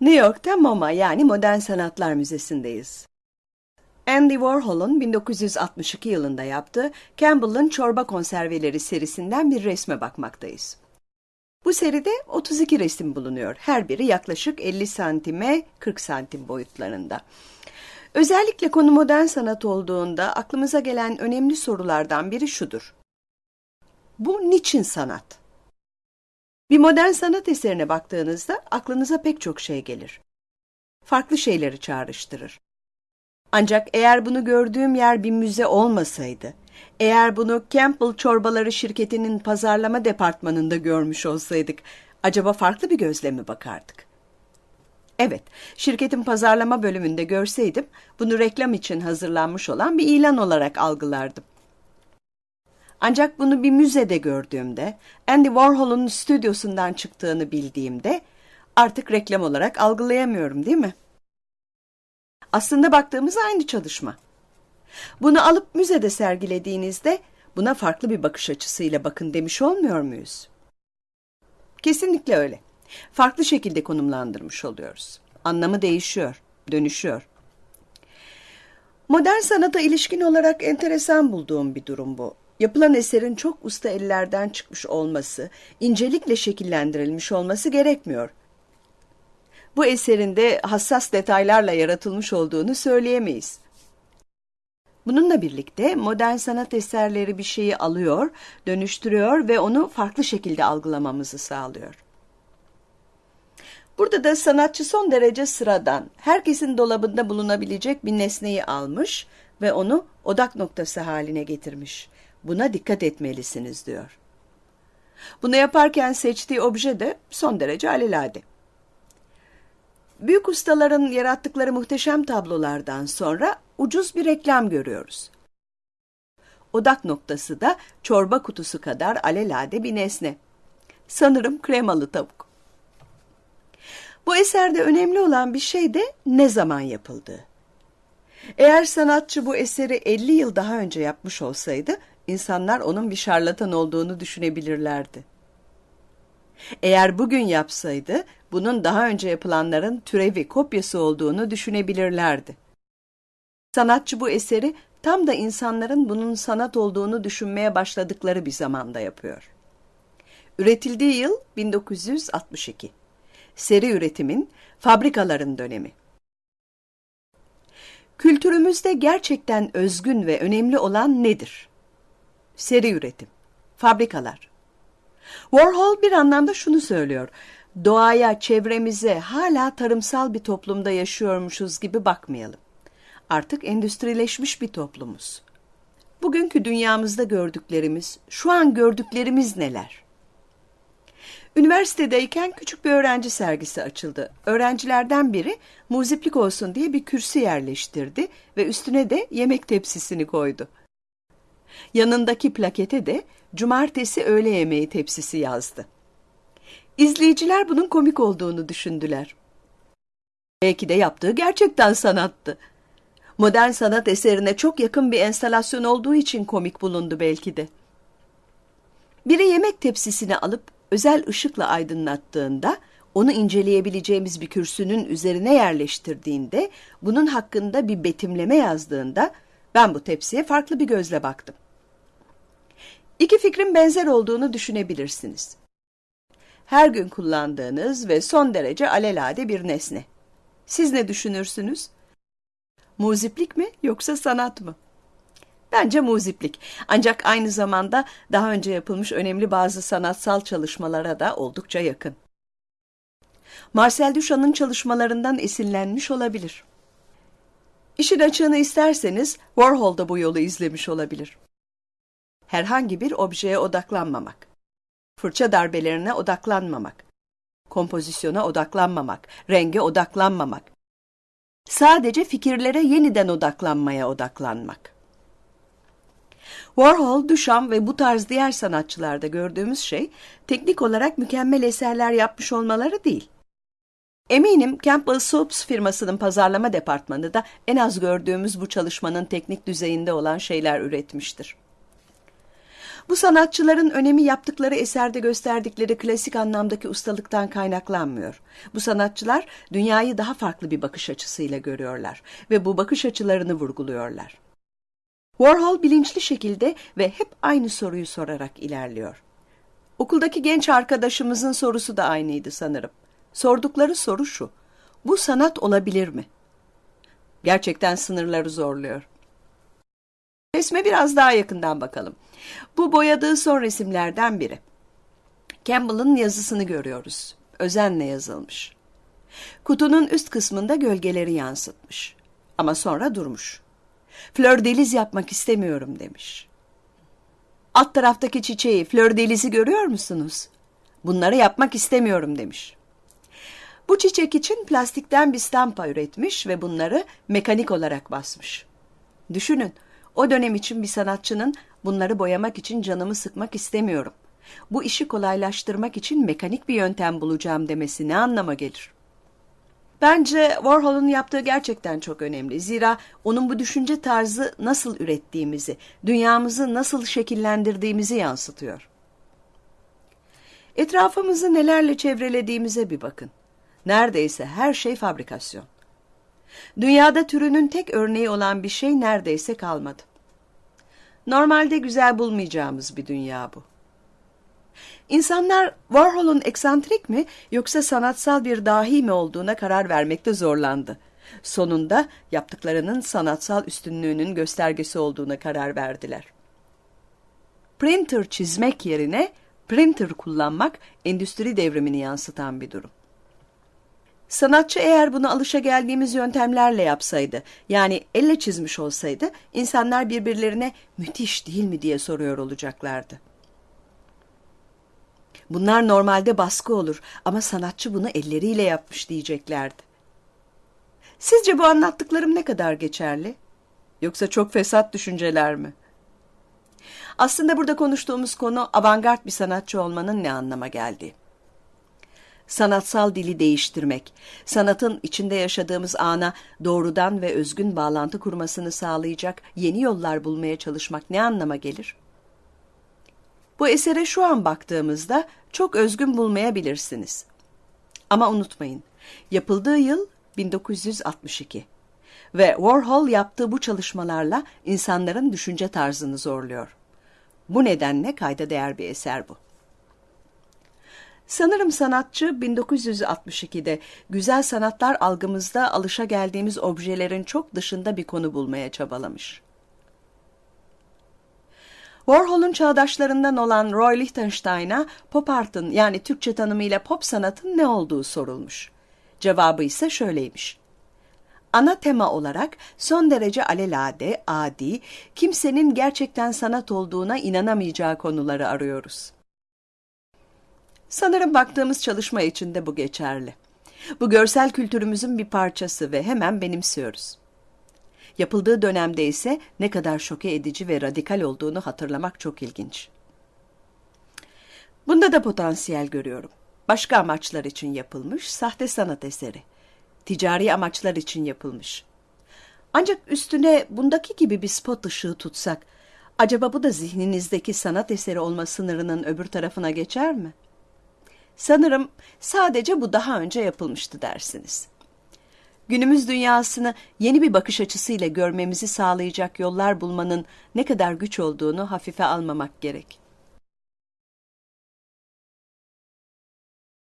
New York'ta MoMA yani Modern Sanatlar Müzesi'ndeyiz. Andy Warhol'un 1962 yılında yaptığı Campbell'ın Çorba Konserveleri serisinden bir resme bakmaktayız. Bu seride 32 resim bulunuyor. Her biri yaklaşık 50 santime 40 santim boyutlarında. Özellikle konu modern sanat olduğunda aklımıza gelen önemli sorulardan biri şudur. Bu niçin sanat? Bir modern sanat eserine baktığınızda aklınıza pek çok şey gelir. Farklı şeyleri çağrıştırır. Ancak eğer bunu gördüğüm yer bir müze olmasaydı, eğer bunu Campbell Çorbaları şirketinin pazarlama departmanında görmüş olsaydık, acaba farklı bir gözle mi bakardık? Evet, şirketin pazarlama bölümünde görseydim, bunu reklam için hazırlanmış olan bir ilan olarak algılardım. Ancak bunu bir müzede gördüğümde, Andy Warhol'un stüdyosundan çıktığını bildiğimde artık reklam olarak algılayamıyorum değil mi? Aslında baktığımız aynı çalışma. Bunu alıp müzede sergilediğinizde buna farklı bir bakış açısıyla bakın demiş olmuyor muyuz? Kesinlikle öyle. Farklı şekilde konumlandırmış oluyoruz. Anlamı değişiyor, dönüşüyor. Modern sanata ilişkin olarak enteresan bulduğum bir durum bu. Yapılan eserin çok usta ellerden çıkmış olması, incelikle şekillendirilmiş olması gerekmiyor. Bu eserin de hassas detaylarla yaratılmış olduğunu söyleyemeyiz. Bununla birlikte modern sanat eserleri bir şeyi alıyor, dönüştürüyor ve onu farklı şekilde algılamamızı sağlıyor. Burada da sanatçı son derece sıradan, herkesin dolabında bulunabilecek bir nesneyi almış ve onu odak noktası haline getirmiş. Buna dikkat etmelisiniz diyor. Bunu yaparken seçtiği obje de son derece alelade. Büyük ustaların yarattıkları muhteşem tablolardan sonra ucuz bir reklam görüyoruz. Odak noktası da çorba kutusu kadar alelade bir nesne. Sanırım kremalı tavuk. Bu eserde önemli olan bir şey de ne zaman yapıldığı. Eğer sanatçı bu eseri 50 yıl daha önce yapmış olsaydı, insanlar onun bir şarlatan olduğunu düşünebilirlerdi. Eğer bugün yapsaydı, bunun daha önce yapılanların türevi, kopyası olduğunu düşünebilirlerdi. Sanatçı bu eseri tam da insanların bunun sanat olduğunu düşünmeye başladıkları bir zamanda yapıyor. Üretildiği yıl 1962. Seri üretimin, fabrikaların dönemi. Kültürümüzde gerçekten özgün ve önemli olan nedir? Seri üretim, fabrikalar. Warhol bir anlamda şunu söylüyor. Doğaya, çevremize hala tarımsal bir toplumda yaşıyormuşuz gibi bakmayalım. Artık endüstrileşmiş bir toplumuz. Bugünkü dünyamızda gördüklerimiz, şu an gördüklerimiz neler? Üniversitedeyken küçük bir öğrenci sergisi açıldı. Öğrencilerden biri muziplik olsun diye bir kürsü yerleştirdi ve üstüne de yemek tepsisini koydu. Yanındaki plakete de cumartesi öğle yemeği tepsisi yazdı. İzleyiciler bunun komik olduğunu düşündüler. Belki de yaptığı gerçekten sanattı. Modern sanat eserine çok yakın bir enstalasyon olduğu için komik bulundu belki de. Biri yemek tepsisini alıp özel ışıkla aydınlattığında, onu inceleyebileceğimiz bir kürsünün üzerine yerleştirdiğinde, bunun hakkında bir betimleme yazdığında, ben bu tepsiye farklı bir gözle baktım. İki fikrin benzer olduğunu düşünebilirsiniz. Her gün kullandığınız ve son derece alelade bir nesne. Siz ne düşünürsünüz? Muziplik mi yoksa sanat mı? Bence muziplik. Ancak aynı zamanda daha önce yapılmış önemli bazı sanatsal çalışmalara da oldukça yakın. Marcel Duchamp'ın çalışmalarından esinlenmiş olabilir. İşin açığını isterseniz Warhol da bu yolu izlemiş olabilir. Herhangi bir objeye odaklanmamak, fırça darbelerine odaklanmamak, kompozisyona odaklanmamak, renge odaklanmamak, sadece fikirlere yeniden odaklanmaya odaklanmak. Warhol, Duchamp ve bu tarz diğer sanatçılarda gördüğümüz şey teknik olarak mükemmel eserler yapmış olmaları değil. Eminim Campbell Soaps firmasının pazarlama departmanı da en az gördüğümüz bu çalışmanın teknik düzeyinde olan şeyler üretmiştir. Bu sanatçıların önemi yaptıkları eserde gösterdikleri klasik anlamdaki ustalıktan kaynaklanmıyor. Bu sanatçılar dünyayı daha farklı bir bakış açısıyla görüyorlar ve bu bakış açılarını vurguluyorlar. Warhol bilinçli şekilde ve hep aynı soruyu sorarak ilerliyor. Okuldaki genç arkadaşımızın sorusu da aynıydı sanırım. Sordukları soru şu. Bu sanat olabilir mi? Gerçekten sınırları zorluyor. Resme biraz daha yakından bakalım. Bu boyadığı son resimlerden biri. Campbell'ın yazısını görüyoruz. Özenle yazılmış. Kutunun üst kısmında gölgeleri yansıtmış. Ama sonra durmuş. Flör deliz yapmak istemiyorum demiş. Alt taraftaki çiçeği, flör delizi görüyor musunuz? Bunları yapmak istemiyorum demiş. Bu çiçek için plastikten bir stampa üretmiş ve bunları mekanik olarak basmış. Düşünün, o dönem için bir sanatçının bunları boyamak için canımı sıkmak istemiyorum. Bu işi kolaylaştırmak için mekanik bir yöntem bulacağım demesi ne anlama gelir? Bence Warhol'un yaptığı gerçekten çok önemli. Zira onun bu düşünce tarzı nasıl ürettiğimizi, dünyamızı nasıl şekillendirdiğimizi yansıtıyor. Etrafımızı nelerle çevrelediğimize bir bakın. Neredeyse her şey fabrikasyon. Dünyada türünün tek örneği olan bir şey neredeyse kalmadı. Normalde güzel bulmayacağımız bir dünya bu. İnsanlar Warhol'un eksantrik mi yoksa sanatsal bir dahi mi olduğuna karar vermekte zorlandı. Sonunda yaptıklarının sanatsal üstünlüğünün göstergesi olduğuna karar verdiler. Printer çizmek yerine printer kullanmak endüstri devrimini yansıtan bir durum. Sanatçı eğer bunu alışa geldiğimiz yöntemlerle yapsaydı, yani elle çizmiş olsaydı, insanlar birbirlerine müthiş değil mi diye soruyor olacaklardı. Bunlar normalde baskı olur ama sanatçı bunu elleriyle yapmış diyeceklerdi. Sizce bu anlattıklarım ne kadar geçerli? Yoksa çok fesat düşünceler mi? Aslında burada konuştuğumuz konu avantgard bir sanatçı olmanın ne anlama geldiği sanatsal dili değiştirmek, sanatın içinde yaşadığımız ana doğrudan ve özgün bağlantı kurmasını sağlayacak yeni yollar bulmaya çalışmak ne anlama gelir? Bu esere şu an baktığımızda çok özgün bulmayabilirsiniz. Ama unutmayın, yapıldığı yıl 1962 ve Warhol yaptığı bu çalışmalarla insanların düşünce tarzını zorluyor. Bu nedenle kayda değer bir eser bu. Sanırım sanatçı 1962'de güzel sanatlar algımızda alışa geldiğimiz objelerin çok dışında bir konu bulmaya çabalamış. Warhol'un çağdaşlarından olan Roy Lichtenstein'a pop art'ın yani Türkçe tanımıyla pop sanatın ne olduğu sorulmuş. Cevabı ise şöyleymiş. Ana tema olarak son derece alelade, adi, kimsenin gerçekten sanat olduğuna inanamayacağı konuları arıyoruz. Sanırım baktığımız çalışma için de bu geçerli. Bu görsel kültürümüzün bir parçası ve hemen benimsiyoruz. Yapıldığı dönemde ise ne kadar şoke edici ve radikal olduğunu hatırlamak çok ilginç. Bunda da potansiyel görüyorum. Başka amaçlar için yapılmış sahte sanat eseri. Ticari amaçlar için yapılmış. Ancak üstüne bundaki gibi bir spot ışığı tutsak, acaba bu da zihninizdeki sanat eseri olma sınırının öbür tarafına geçer mi?'' Sanırım sadece bu daha önce yapılmıştı dersiniz. Günümüz dünyasını yeni bir bakış açısıyla görmemizi sağlayacak yollar bulmanın ne kadar güç olduğunu hafife almamak gerek.